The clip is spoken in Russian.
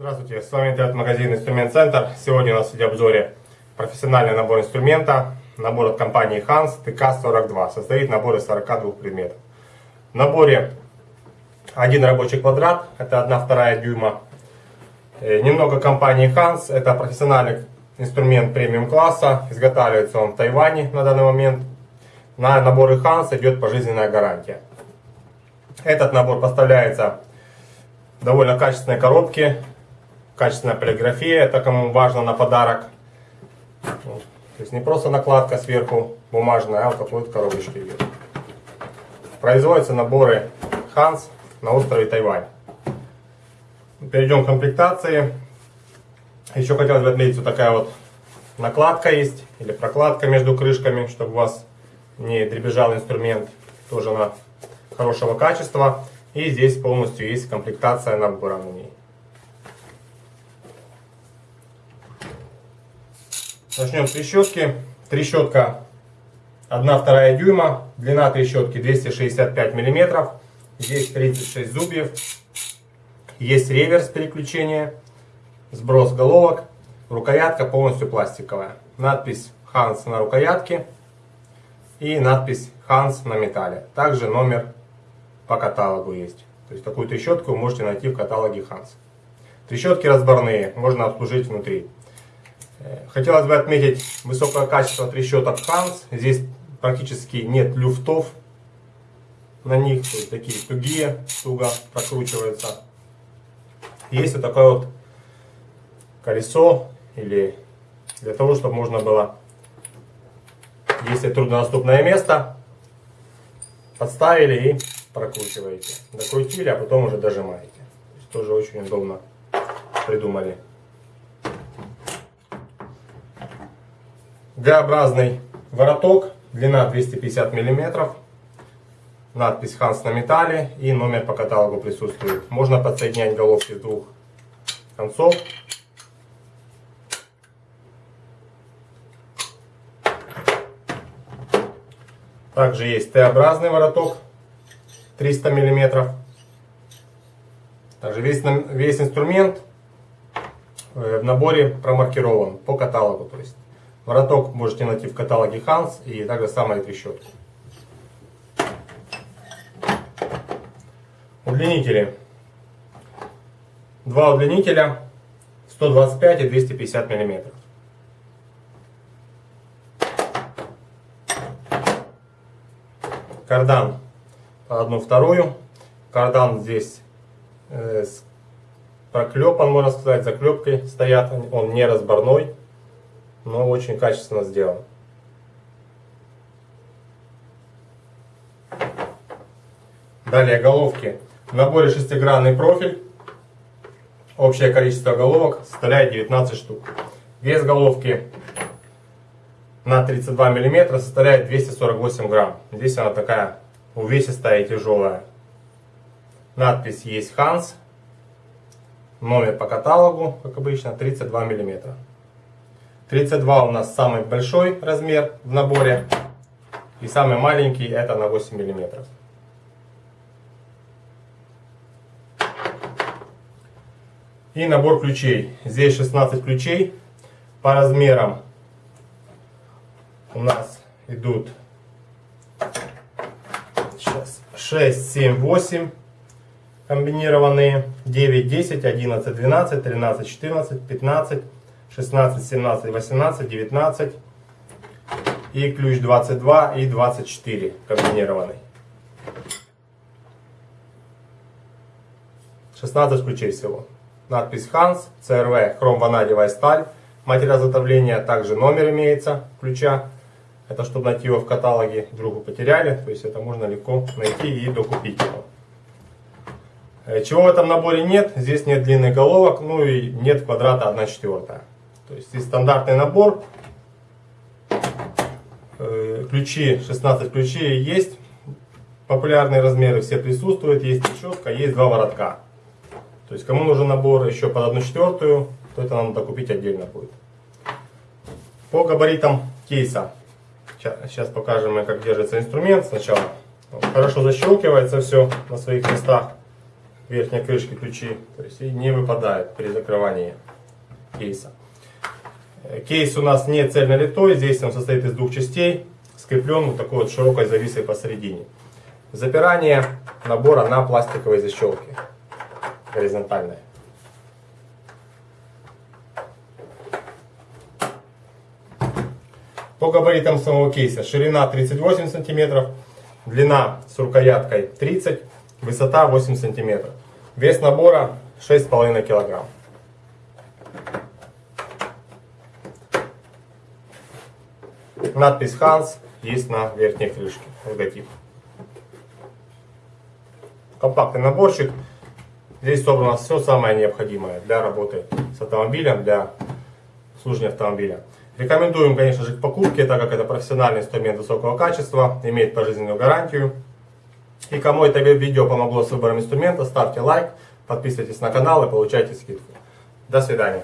Здравствуйте, с вами интернет-магазин Инструмент Центр. Сегодня у нас в обзоре профессиональный набор инструмента. Набор от компании Hans TK42. Состоит набор из 42 предметов. В наборе один рабочий квадрат, это 1 вторая дюйма. Э, немного компании Hans, это профессиональный инструмент премиум класса. Изготавливается он в Тайване на данный момент. На наборы Hans идет пожизненная гарантия. Этот набор поставляется довольно качественной коробке, качественная полиграфия, это кому важно на подарок. То есть не просто накладка сверху бумажная, а вот такой вот коробочке идет. Производятся наборы Hans на острове Тайвань. Перейдем к комплектации. Еще хотелось бы отметить, вот такая вот накладка есть, или прокладка между крышками, чтобы у вас не дребезжал инструмент. Тоже она хорошего качества. И здесь полностью есть комплектация набора на ней. Начнем с трещотки. Трещотка 1-2 дюйма. Длина трещотки 265 мм. Здесь 36 зубьев. Есть реверс переключения. Сброс головок. Рукоятка полностью пластиковая. Надпись Hans на рукоятке. И надпись Hans на металле. Также номер по каталогу есть. То есть такую трещотку вы можете найти в каталоге Hans. Трещотки разборные, можно обслужить внутри. Э, хотелось бы отметить высокое качество трещоток Hans. Здесь практически нет люфтов на них, то есть такие тугие, туго прокручиваются. Есть вот такое вот колесо, или для того, чтобы можно было, если труднодоступное место, подставили и прокручиваете. Докрутили, а потом уже дожимаете. тоже очень удобно придумали. Г-образный вороток, длина 250 мм, надпись Hans на металле и номер по каталогу присутствует. Можно подсоединять головки с двух концов. Также есть Т-образный вороток 300 миллиметров. Также весь, весь инструмент э, в наборе промаркирован по каталогу. То есть вороток можете найти в каталоге Hans и также самые трещотки. Удлинители. Два удлинителя 125 и 250 миллиметров. Кардан одну вторую. Кардан здесь э, проклепан, можно сказать, заклепкой стоят. Он не разборной, но очень качественно сделан. Далее головки. В наборе шестигранный профиль. Общее количество головок составляет 19 штук. Вес головки на 32 мм составляет 248 грамм. Здесь она такая увесистая и тяжелая. Надпись есть Hans. Номер по каталогу, как обычно, 32 мм. 32 у нас самый большой размер в наборе. И самый маленький это на 8 мм. И набор ключей. Здесь 16 ключей. По размерам у нас идут 6, 7, 8 комбинированные, 9, 10, 11, 12, 13, 14, 15, 16, 17, 18, 19 и ключ 22 и 24 комбинированный. 16 ключей всего. Надпись Hans, CRV, хром-ванадевая сталь. Материал изготовления также номер имеется ключа. Это чтобы найти его в каталоге, другу потеряли. То есть это можно легко найти и докупить его. Э, чего в этом наборе нет? Здесь нет длинных головок, ну и нет квадрата 1 четвертая. То есть здесь стандартный набор. Э, ключи, 16 ключей есть. Популярные размеры все присутствуют. Есть щетка, есть два воротка. То есть кому нужен набор еще под 1 четвертую, то это надо докупить отдельно будет. По габаритам кейса. Сейчас покажем, как держится инструмент сначала. Хорошо защелкивается все на своих местах. верхней крышки ключи, то есть и не выпадает при закрывании кейса. Кейс у нас не цельнолитой, здесь он состоит из двух частей, скреплен вот такой вот широкой зависой посередине. Запирание набора на пластиковой защелке горизонтальной. По габаритам самого кейса ширина 38 сантиметров, длина с рукояткой 30, высота 8 сантиметров. Вес набора 6,5 килограмм. Надпись Hans есть на верхней крышке, логотип. Компактный наборчик. Здесь собрано все самое необходимое для работы с автомобилем, для обслуживания автомобиля. Рекомендуем, конечно же, к покупке, так как это профессиональный инструмент высокого качества, имеет пожизненную гарантию. И кому это видео помогло с выбором инструмента, ставьте лайк, подписывайтесь на канал и получайте скидку. До свидания.